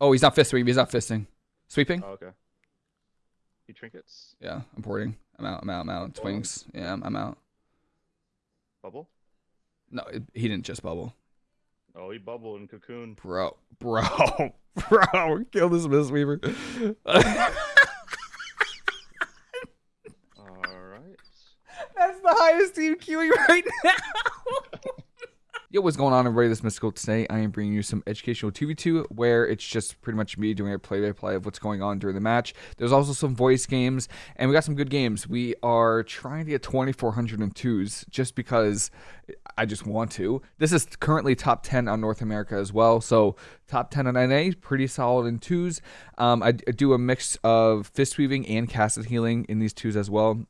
Oh, he's not fist sweeping. He's not fisting. Sweeping? Oh, okay. He trinkets. Yeah, I'm porting. I'm out. I'm out. I'm out. Twinks. Yeah, I'm, I'm out. Bubble? No, it, he didn't just bubble. Oh, he bubbled in cocoon. Bro, bro, bro, kill this Mistweaver. Alright. That's the highest team queuing right now. Yo, what's going on, everybody? This is Mystical. Today, I am bringing you some educational 2v2 where it's just pretty much me doing a play by play of what's going on during the match. There's also some voice games, and we got some good games. We are trying to get 2402s just because I just want to. This is currently top 10 on North America as well. So, top 10 on NA, pretty solid in twos. Um, I, I do a mix of fist weaving and casted healing in these twos as well.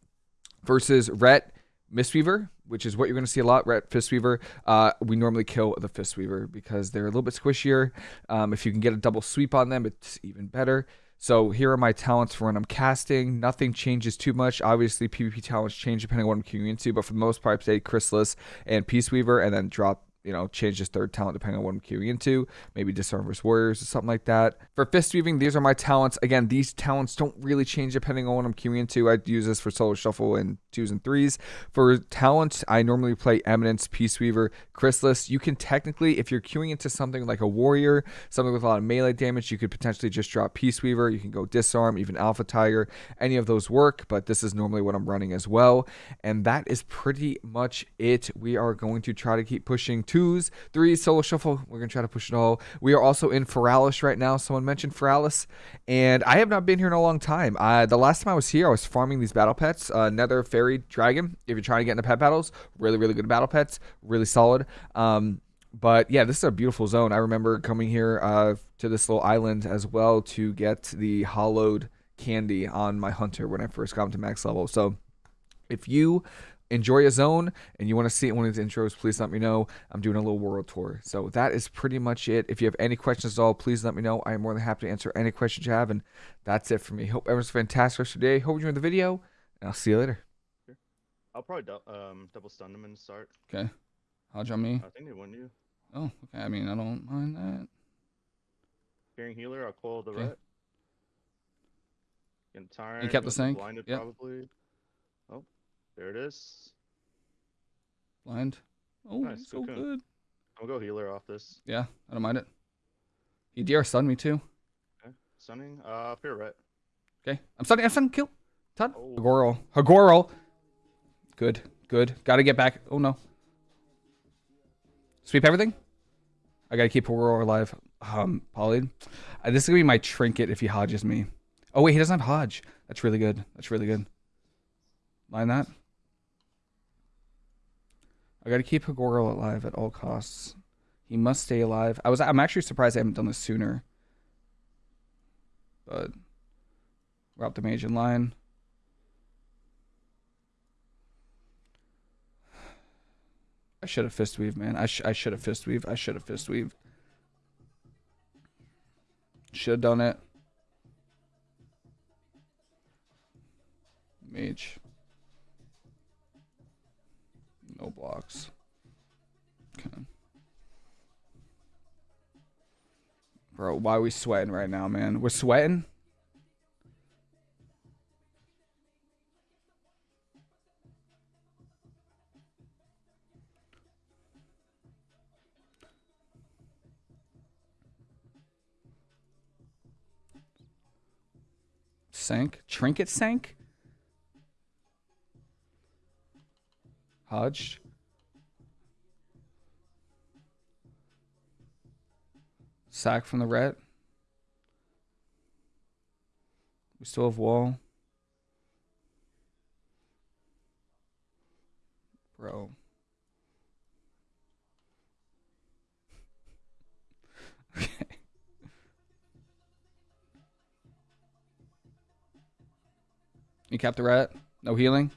Versus Ret Mistweaver, which is what you're going to see a lot. Ret Fistweaver. Uh, we normally kill the Fistweaver because they're a little bit squishier. Um, if you can get a double sweep on them, it's even better. So here are my talents for when I'm casting. Nothing changes too much. Obviously, PvP talents change depending on what I'm queuing into, but for the most part, I say Chrysalis and Peace Weaver, and then drop you know, change his third talent depending on what I'm queuing into. Maybe Disarm vs. Warriors or something like that. For Fist Weaving, these are my talents. Again, these talents don't really change depending on what I'm queuing into. I use this for Solo Shuffle and twos and threes. For talents, I normally play Eminence, Peace Weaver, Chrysalis. You can technically, if you're queuing into something like a Warrior, something with a lot of melee damage, you could potentially just drop Peace Weaver. You can go Disarm, even Alpha Tiger. Any of those work, but this is normally what I'm running as well. And that is pretty much it. We are going to try to keep pushing twos, threes, solo shuffle. We're going to try to push it all. We are also in Feralas right now. Someone mentioned Feralas, and I have not been here in a long time. The last time I was here, I was farming these battle pets. Uh, Nether Faerie Dragon, if you're trying to get into pet battles, really, really good battle pets. Really solid. Um, but yeah, this is a beautiful zone. I remember coming here uh, to this little island as well to get the hollowed candy on my hunter when I first got to max level. So if you enjoy a zone and you want to see it one of these intros, please let me know. I'm doing a little world tour. So that is pretty much it. If you have any questions at all, please let me know. I am more than happy to answer any questions you have. And that's it for me. Hope everyone's fantastic rest of your day. Hope you enjoyed the video. And I'll see you later. I'll probably du um, double stun them and start. Okay. Hodge on me. I think they win you. Oh, okay. I mean, I don't mind that. Hearing healer, I'll call the Okay. ret. Getting tired. You kept the gonna be? Blinded Yep. probably. There it is. Blind. Oh, Nice, so cocoon. good. I'll go healer off this. Yeah, I don't mind it. He DR stunned me too. Okay. Stunning. Uh, fear ret. Okay. I'm stunning. I'm stunning. Kill. Todd. Oh. Hagoro. Hagoro. Good. Good. Gotta get back. Oh no. Sweep everything. I gotta keep Hagoro alive. Um, Polly. Uh, this is gonna be my trinket if he hodges me. Oh wait, he doesn't have hodge. That's really good. That's really good. Line that. I gotta keep Hagoro alive at all costs. He must stay alive. I was I'm actually surprised I haven't done this sooner. But up the mage in line. I should have fist weave, man. I, sh- I should have fist weave. I should have fist weave. Should have done it. Mage. No blocks. Okay. Why we sweating right now, man? We're sweating? Sank? Trinket sank? Hodged? Sack from the ret. We still have wall. Bro. okay. You kept the rat? No healing?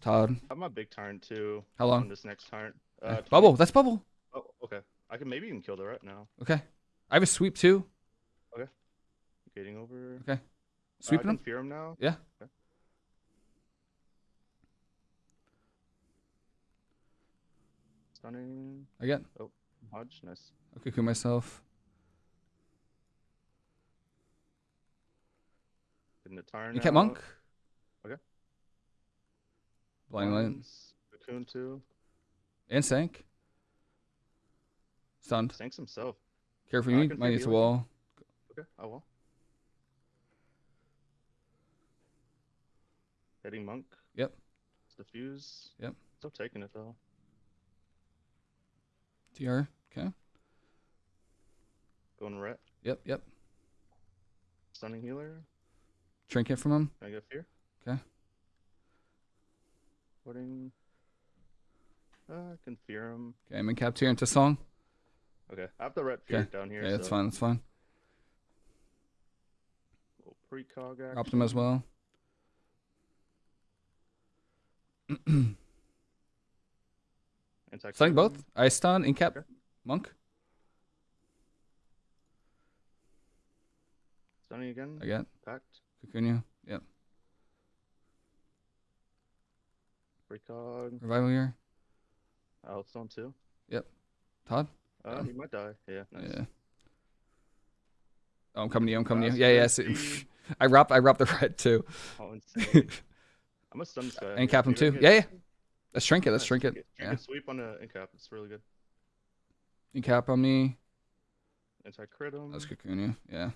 Todd. I have my big turn too. How On long? this next turn. Uh, Uh, 20. bubble. That's bubble. Oh, okay. I can maybe even kill the ret now. Okay. I have a sweep too. Okay. Getting over. Okay. Uh, I Sweeping can him? fear him now. Yeah. Okay. Stunning. Again. Oh, Hodge. Nice. I'll cocoon myself. Getting the Tarn. You kept monk. Okay. Blind light. Ones, Cocoon two. And sank. Stunned. Sinks himself. Care for me. Might need to wall. Okay. I will. Hitting monk. Yep. Diffuse. Yep. Still taking it though. DR. Okay. Going ret. Yep. Yep. Stunning healer. Trinket from him. Can I get fear? Okay. Putting. Uh, I can fear him. Okay. I'm in cap tier into song. Okay. I have the red fear Okay. down here. Okay, that's so fine. That's fine. Little precog action. Him as well. Stunning both. I stun in cap. Okay. Monk. Stunning again. Again. Packed. Pact. Cocoon you. Yep. Precog. Revival here. Outstone too. Yep. Todd. Uh, Um, he might die. Yeah. Nice. Yeah. Oh, I'm coming to you. I'm coming to you. Yeah, yeah. see- I wrap. I wrap the red too. Oh, insane. I'm gonna stun this guy. And cap him too. Yeah, yeah. Let's shrink it. Let's shrink it. Yeah. Sweep on the in cap. It's really good. You cap on me. Anti crit him. Cocoon you. Yeah.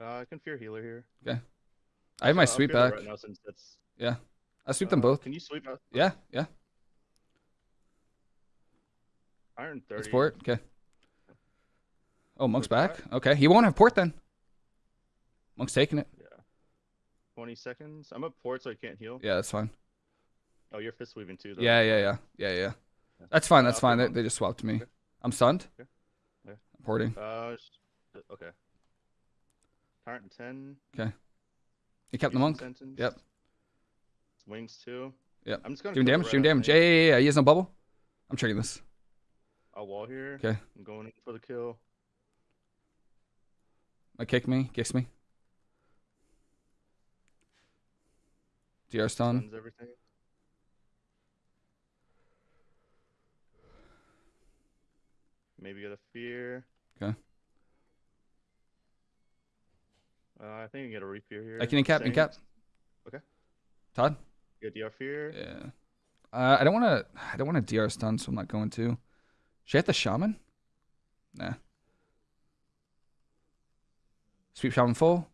Uh, I can fear healer here. Okay. I have my I'll sweep back. Right now since that's. Yeah. I sweep them uh, both. Can you sweep out Yeah, yeah. Iron thirty? Let's port. Okay. Oh, Monk's back. Okay, he won't have port then. Monk's taking it. Yeah. Twenty seconds. I'm up port, so I can't heal. Yeah, that's fine. Oh, you're fist weaving too. Though. Yeah, yeah, yeah, yeah, yeah. That's fine. Uh, That's fine. They, they just swapped me. Okay. I'm stunned. Okay. Yeah. I'm porting. Uh, sh- okay. Tyrant ten. He kept the monk. Sentence. Yep. Wings two. Yep. I'm just gonna Doing damage. Doing damage. Yeah, yeah, yeah. He has no bubble. I'm triggering this. I'll wall here. Okay. I'm going in for the kill. Might kick me. Kicks me. DR stun. Everything. Maybe get a fear. Okay. Uh, I think I get a refear here. I can incap. Same. Incap. Okay. Todd. Get DR fear. Yeah. Uh, I don't want to. I don't want to DR stun, so I'm not going to. Should I hit the shaman? Nah. Sweep shaman full.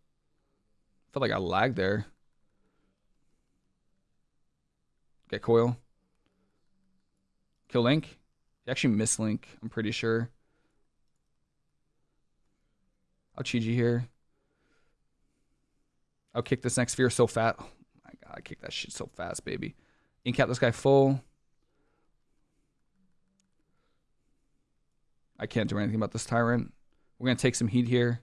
Felt like I lagged there. Get coil. Kill Link. He actually missed Link. I'm pretty sure. I'll Chi here. I'll kick this next sphere so fast. Oh my god, I kick that shit so fast, baby. Incap this guy full. I can't do anything about this tyrant. We're gonna take some heat here.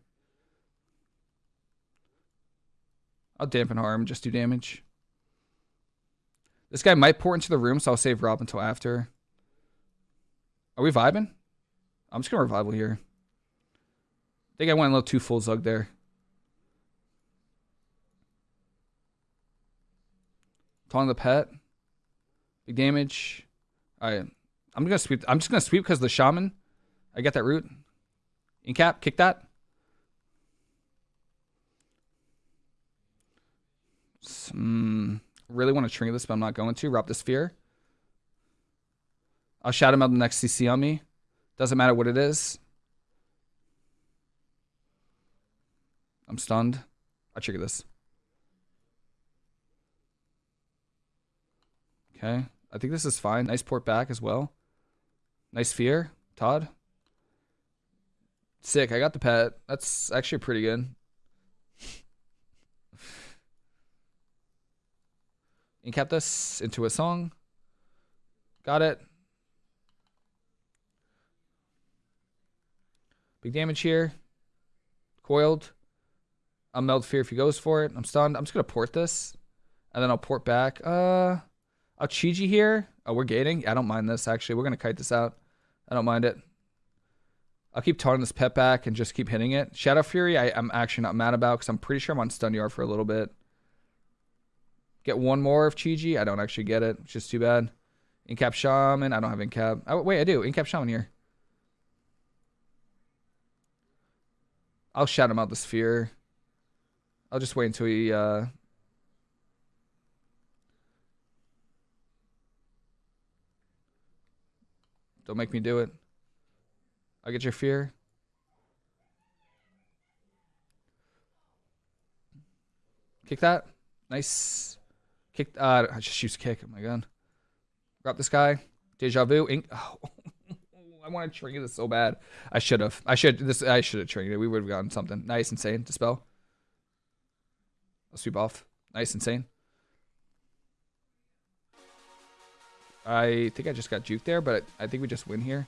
I'll dampen harm, just do damage. This guy might port into the room, so I'll save Rob until after. Are we vibing? I'm just gonna revival here. I think I went a little too full zug there. Taunting the pet. Big damage. Alright. I'm gonna sweep I'm just gonna sweep because the shaman. I get that root. Incap, kick that. Hmm. really want to trigger this, but I'm not going to. Rob the sphere. I'll him out the next CC on me. Doesn't matter what it is. I'm stunned. I trigger this. Okay. I think this is fine. Nice port back as well. Nice fear. Todd. Sick. I got the pet. That's actually pretty good. Incap this into a song. Got it. Big damage here. Coiled. I'll meld fear if he goes for it. I'm stunned. I'm just gonna port this. And then I'll port back. Uh I'll Chi-Ji here. Oh, we're gating. I don't mind this actually. We're gonna kite this out. I don't mind it. I'll keep taunting this pet back and just keep hitting it. Shadowfury, I, I'm actually not mad about because I'm pretty sure I'm on stun yard for a little bit. Get one more of Chi-Ji. I don't actually get it, which is too bad. Incap Shaman. I don't have Incap. Oh, wait, I do. Incap Shaman here. I'll shout him out the sphere. I'll just wait until he, uh... Don't make me do it. I'll get your fear. Kick that. Nice. Kick. Uh, I just use kick. Oh my god. Grab this guy. Deja vu. Ink. Oh. I want to trigger this so bad. I should have. I should. This. I should have triggered it. We would have gotten something nice, insane. Dispel. I'll sweep off. Nice, insane. I think I just got juke there, but I think we just win here.